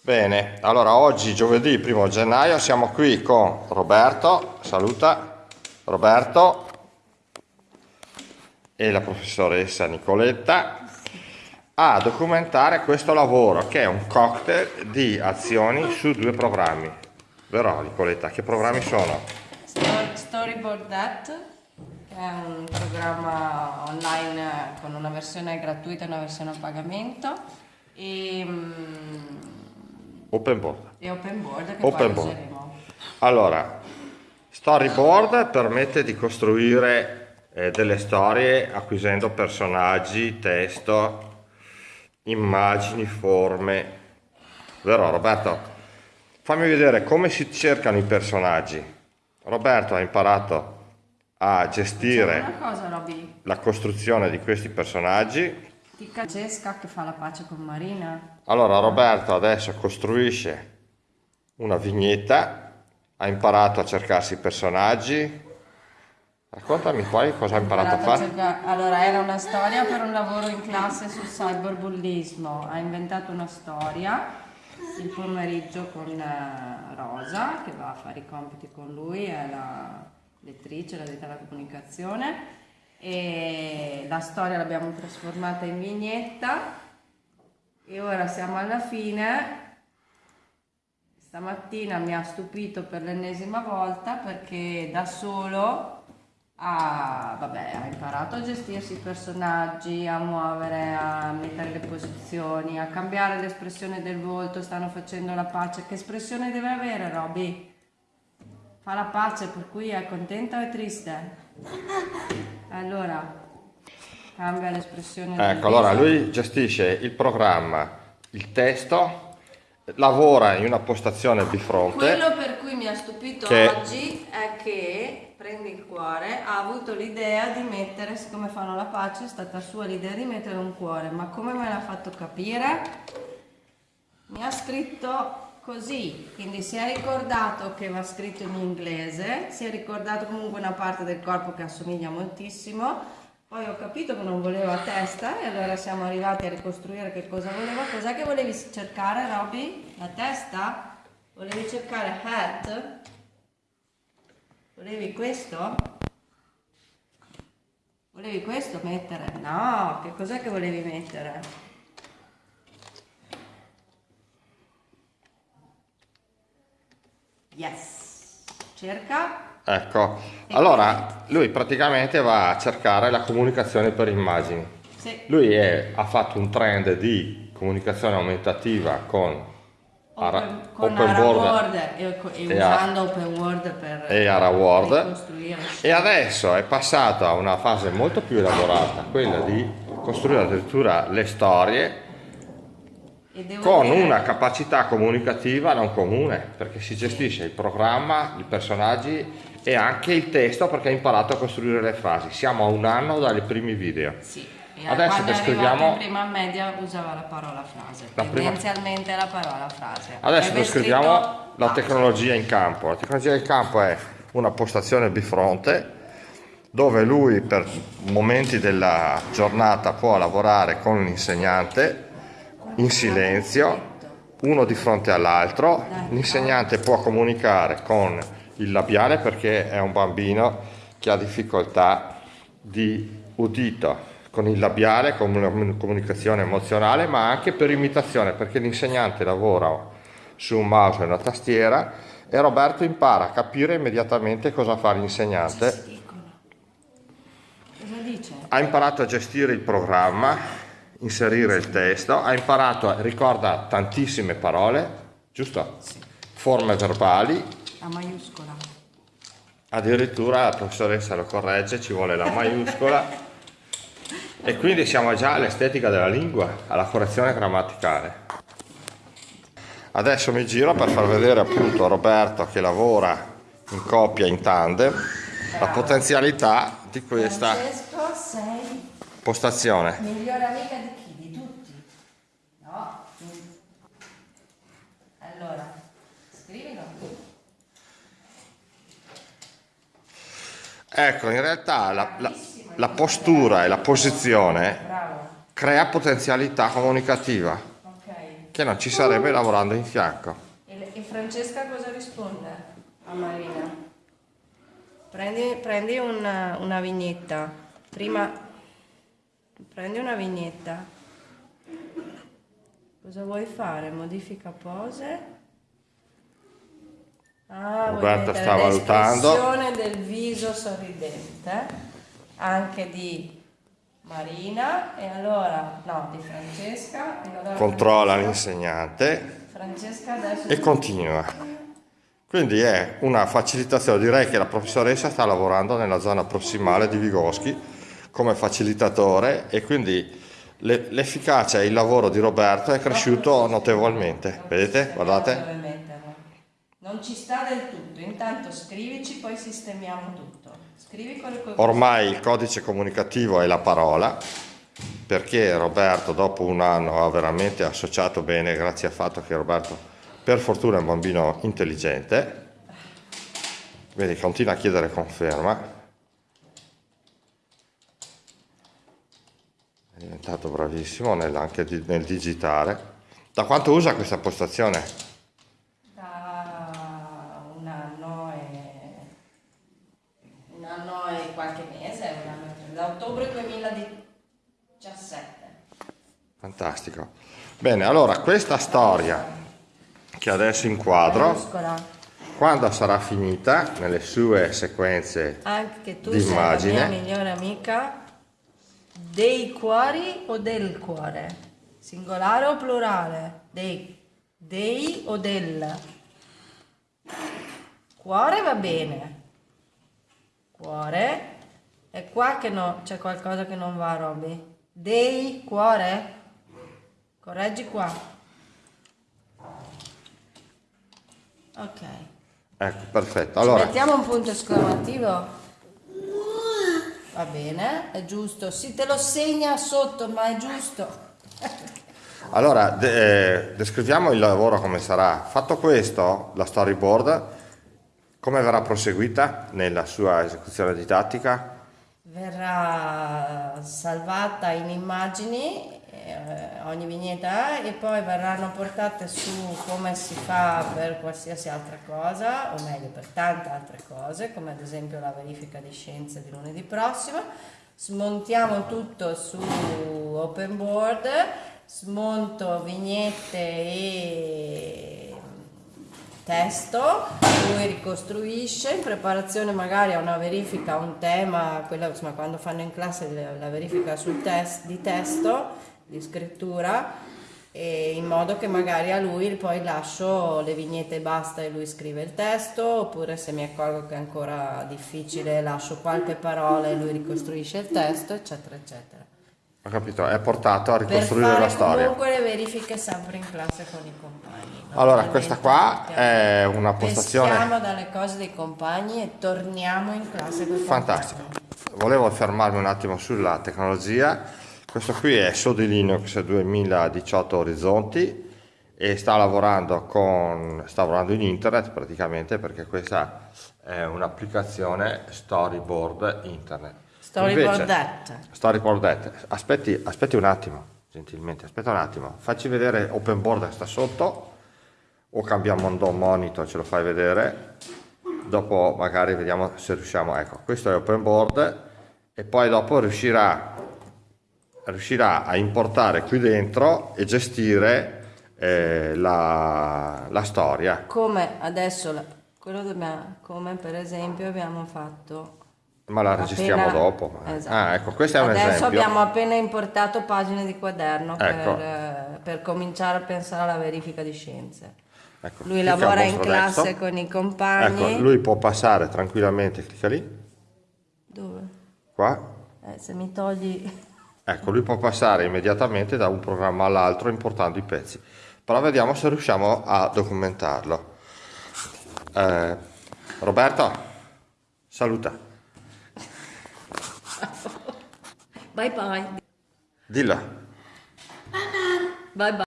Bene, allora oggi giovedì 1 gennaio siamo qui con Roberto, saluta Roberto e la professoressa Nicoletta a documentare questo lavoro che è un cocktail di azioni su due programmi. Vero Nicoletta? Che programmi sono? Storyboard That, è un programma online con una versione gratuita e una versione a pagamento. E, mm, Open board. e open board che Open board. useremo. Allora, storyboard permette di costruire eh, delle storie acquisendo personaggi, testo, immagini, forme. Vero Roberto? Fammi vedere come si cercano i personaggi. Roberto ha imparato a gestire cosa, la costruzione di questi personaggi. Ti Francesca che fa la pace con Marina. Allora Roberto adesso costruisce una vignetta, ha imparato a cercarsi i personaggi. Raccontami poi cosa ha imparato a fare. cercare- Allora, era una storia per un lavoro in classe sul cyberbullismo. Ha inventato una storia il pomeriggio con eh, Rosa, che va a fare i compiti con lui, è la lettrice, la detta della comunicazione. E la storia l'abbiamo trasformata in vignetta. E ora siamo alla fine. Stamattina mi ha stupito per l'ennesima volta perché da solo ha, vabbè, ha imparato a gestirsi i personaggi, a muovere, a mettere le posizioni, a cambiare l'espressione del volto, stanno facendo la pace. Che espressione deve avere Roby? Fa la pace, per cui è contenta o è triste? Allora, cambia l'espressione Ecco, allora lui gestisce il programma, il testo, lavora in una postazione bifronte. Quello per cui mi ha stupito Che- oggi è che, prendi il cuore, ha avuto l'idea di mettere, siccome fanno la pace, è stata sua l'idea di mettere un cuore, ma come me l'ha fatto capire? Mi ha scritto così, quindi si è ricordato che va scritto in inglese, si è ricordato comunque una parte del corpo che assomiglia moltissimo, poi ho capito che non voleva testa e allora siamo arrivati a ricostruire che cosa voleva. Cos'è che volevi cercare, Robby? La testa? Volevi cercare head? Volevi questo? Volevi questo mettere? No, che cos'è che volevi mettere? Yes. Cerca. Ecco, allora lui praticamente va a cercare la comunicazione per immagini. Sì. Lui è- ha fatto un trend di comunicazione aumentativa con, Open, con Open Ara Board Word e, e e a- usando Open Word per e Ara Word. ricostruire. e adesso è passato a una fase molto più elaborata, quella di costruire addirittura le storie con dire- una capacità comunicativa non comune, perché si gestisce il programma, i personaggi e anche il testo perché ha imparato a costruire le frasi. Siamo a un anno dai primi video. Sì. Adesso descriviamo- in prima media usava la parola frase. La prima- Tendenzialmente la parola frase. Adesso descriviamo scritto la tecnologia in campo. La tecnologia in campo è una postazione bifronte dove lui per momenti della giornata può lavorare con l'insegnante in silenzio, uno di fronte all'altro. L'insegnante può comunicare con il labiale perché è un bambino che ha difficoltà di udito con il labiale, con una comunicazione emozionale, ma anche per imitazione, perché l'insegnante lavora su un mouse e una tastiera e Roberto impara a capire immediatamente cosa fa l'insegnante. Cosa dice? Ha imparato a gestire il programma, inserire il testo, ha imparato, ricorda tantissime parole, giusto? Forme verbali, La maiuscola. addirittura la professoressa lo corregge, ci vuole la maiuscola. E quindi siamo già all'estetica della lingua, alla correzione grammaticale. Adesso mi giro per far vedere appunto a Roberto che lavora in coppia, in tandem, la potenzialità di questa Francesco, sei postazione. migliore amica di chi? Di tutti? No? Allora, scrivilo. Ecco, in realtà la, la- la postura e la posizione Bravo. crea potenzialità comunicativa. Ok. che non ci sarebbe lavorando in fianco. E, e Francesca cosa risponde a Marina? Prendi, prendi una, una vignetta. Prima prendi una vignetta. Cosa vuoi fare? Modifica pose. Ah, Roberta sta valutando. l'espressione del viso sorridente anche di Marina e allora no di Francesca allora Controlla l'insegnante Francesca adesso e continua. Quindi è una facilitazione, direi che la professoressa sta lavorando nella zona prossimale di Vygotsky come facilitatore e quindi le- l'efficacia e il lavoro di Roberto è cresciuto notevolmente. Vedete? Guardate. Non ci sta del tutto, intanto scrivici, poi sistemiamo tutto. Scrivi le cose. Ormai il codice comunicativo è la parola, perché Roberto dopo un anno ha veramente associato bene, grazie al fatto che Roberto per fortuna è un bambino intelligente, vedi continua a chiedere conferma, diventato bravissimo nel, anche di- nel digitare. Da quanto usa questa postazione? Da un anno e un anno e qualche mese, anno da ottobre 2017. Fantastico. Bene, allora questa storia che adesso inquadro. Quando sarà finita nelle sue sequenze Anche tu di sei la immagine. mia migliore amica dei cuori o del cuore? Singolare o plurale? Dei, dei o del? Cuore va bene. Cuore. È qua che no, c'è qualcosa che non va, Robby. Dei cuore? Correggi qua. Ok. Ecco, perfetto. Ci Allora, mettiamo un punto esclamativo? Va bene, è giusto. Sì, te lo segna sotto, ma è giusto. allora de- eh, descriviamo il lavoro come sarà. Fatto questo, la storyboard, come verrà proseguita nella sua esecuzione didattica? Verrà salvata in immagini eh, ogni vignetta e poi verranno portate su come si fa per qualsiasi altra cosa, o meglio per tante altre cose, come ad esempio la verifica di scienze di lunedì prossimo. Smontiamo tutto su open board, smonto vignette e testo, lui ricostruisce, in preparazione magari a una verifica, un tema, quella, insomma, quando fanno in classe la, la verifica test, di testo, di scrittura, e in modo che magari a lui poi lascio le vignette e basta e lui scrive il testo, oppure se mi accorgo che è ancora difficile lascio qualche parola e lui ricostruisce il testo, eccetera, eccetera. Ho capito, è portato a ricostruire la storia. comunque le verifiche sempre in classe con i compagni. Allora, questa qua è una postazione Peschiamo dalle cose dei compagni e torniamo in classe con i compagni. Volevo fermarmi un attimo sulla tecnologia. Questo qui è Sodi Linux 2018 Orizzonti e sta lavorando con sta lavorando in internet praticamente perché questa è un'applicazione storyboard internet. Storyboard Invece- that. Storyboard that. Aspetti, aspetti un attimo, gentilmente, aspetta un attimo. Facci vedere open board che sta sotto o cambiamo un monitor, ce lo fai vedere. Dopo magari vediamo se riusciamo. Ecco, questo è open board e poi dopo riuscirà, riuscirà a importare qui dentro e gestire eh, la, la storia. Come adesso, la- quello dobbiamo, come per esempio abbiamo fatto Ma la registriamo appena- dopo. Esatto. Ah, ecco, questo è un Adesso esempio. abbiamo appena importato pagine di quaderno Ecco. per, eh, per cominciare a pensare alla verifica di scienze. Ecco, Lui lavora in classe desktop. con i compagni. Ecco, lui può passare tranquillamente, clicca lì, Dove? qua. Eh, se mi togli... Ecco, lui può passare immediatamente da un programma all'altro importando i pezzi. Però vediamo se riusciamo a documentarlo. Eh, Roberto, saluta. Bye bye. Dillo. Bye bye.